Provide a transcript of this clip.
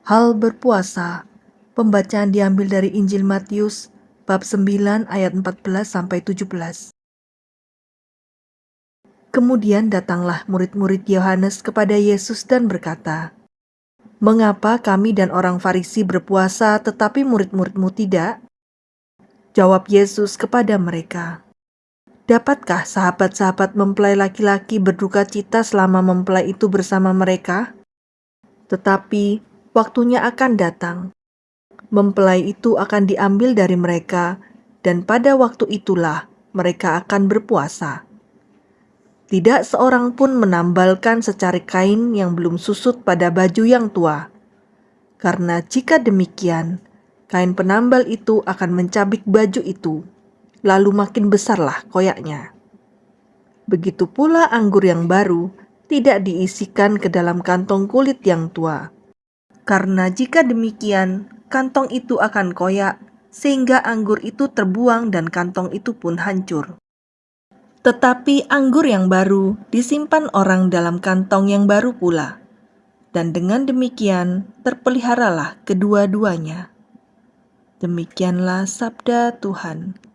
Hal berpuasa. Pembacaan diambil dari Injil Matius bab 9 ayat 14 sampai 17. Kemudian datanglah murid-murid Yohanes kepada Yesus dan berkata, "Mengapa kami dan orang Farisi berpuasa tetapi murid-muridmu tidak?" Jawab Yesus kepada mereka, "Dapatkah sahabat-sahabat mempelai laki-laki berduka cita selama mempelai itu bersama mereka? Tetapi waktunya akan datang. Mempelai itu akan diambil dari mereka, dan pada waktu itulah mereka akan berpuasa. Tidak seorang pun menambalkan secari kain yang belum susut pada baju yang tua, karena jika demikian, kain penambal itu akan mencabik baju itu, lalu makin besarlah koyaknya. Begitu pula anggur yang baru tidak diisikan ke dalam kantong kulit yang tua karena jika demikian, kantong itu akan koyak, sehingga anggur itu terbuang dan kantong itu pun hancur. Tetapi anggur yang baru disimpan orang dalam kantong yang baru pula, dan dengan demikian terpeliharalah kedua-duanya. Demikianlah sabda Tuhan.